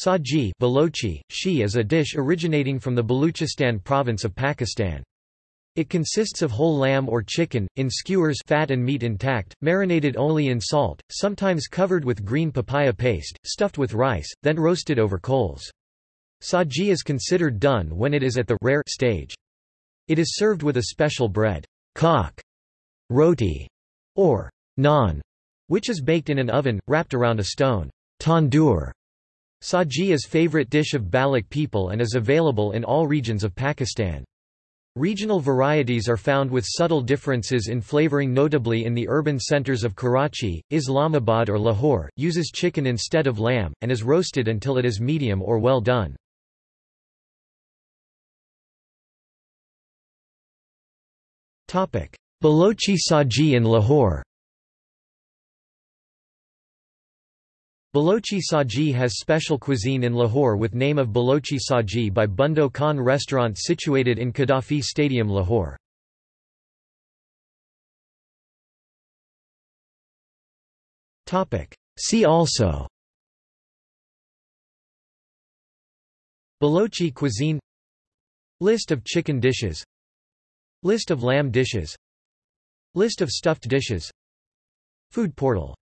Saji Balochi, shi is a dish originating from the Baluchistan province of Pakistan. It consists of whole lamb or chicken, in skewers fat and meat intact, marinated only in salt, sometimes covered with green papaya paste, stuffed with rice, then roasted over coals. Saji is considered done when it is at the rare stage. It is served with a special bread, kak, roti, or naan, which is baked in an oven, wrapped around a stone tandoor. Saji is favorite dish of Baloch people and is available in all regions of Pakistan. Regional varieties are found with subtle differences in flavoring notably in the urban centers of Karachi, Islamabad or Lahore, uses chicken instead of lamb, and is roasted until it is medium or well done. Balochi Saji in Lahore Balochi Saji has special cuisine in Lahore with name of Balochi Saji by Bundu Khan restaurant situated in Gaddafi Stadium Lahore. See also Balochi cuisine List of chicken dishes List of lamb dishes List of stuffed dishes Food portal